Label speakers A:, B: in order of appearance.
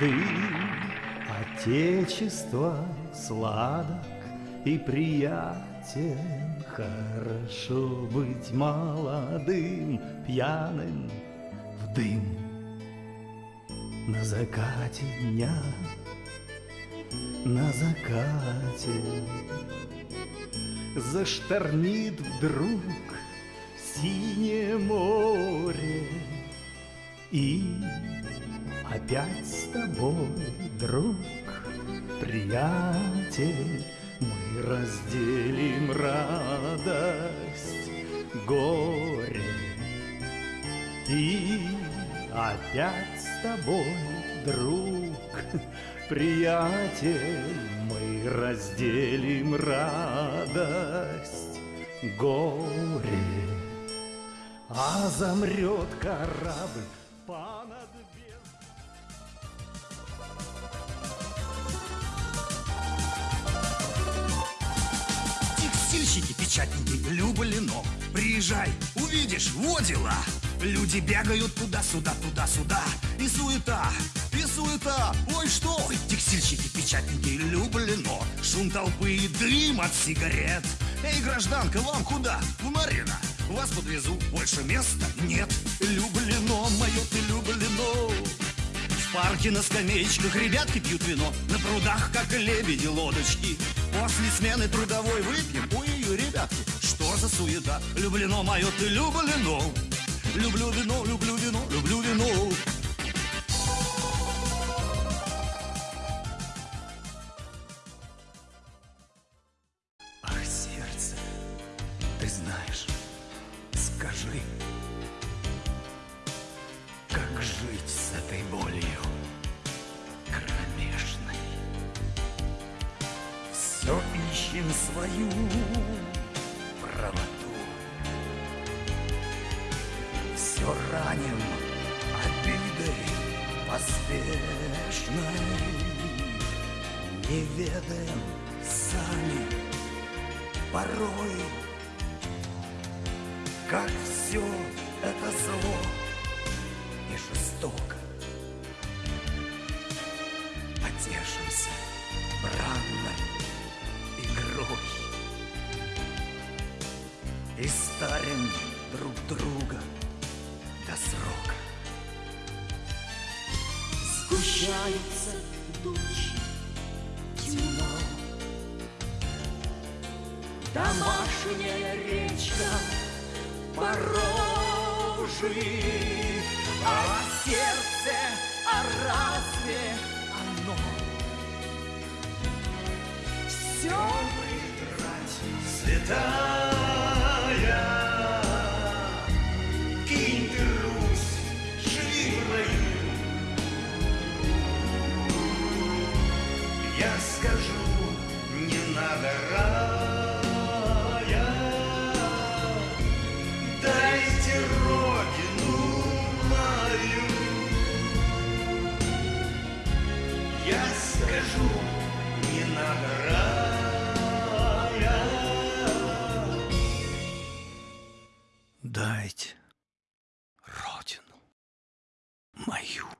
A: дым Отечества сладок и приятен. Хорошо быть молодым, пьяным в дым На закате дня, на закате. Зашторнит вдруг синее море И опять с тобой, друг, приятель Мы разделим радость, горе. И опять с тобой, друг, приятель Мы разделим радость, горе. А замрет корабль
B: Текстильщики, печатники, Люблино Приезжай, увидишь, во дела. Люди бегают туда-сюда, туда-сюда. И суета, и суета. Ой, что? Текстильщики, печатники, Люблино Шум толпы и дым от сигарет. Эй, гражданка, вам куда? В Марина Вас подвезу, больше места нет. Люблино, мое ты люблино в парке на скамеечках ребятки пьют вино. На прудах, как лебеди, лодочки После смены трудовой выпьем Ой, ребятки, что за суета? Люблено мое, ты люблено Люблю вино, люблю вино, люблю вино.
A: Ах, сердце, ты знаешь, скажи, как жить с этой болью Все ищем свою правоту, все раним обидой поспешной, не ведаем сами порой, как все это зло и жестоко. Потешимся и старим друг друга до срока.
C: Сгущается тучи, темно. Домашняя речка порожи А сердце, а разве оно? Все
A: Святая, скажу, не надо дайте родину мою.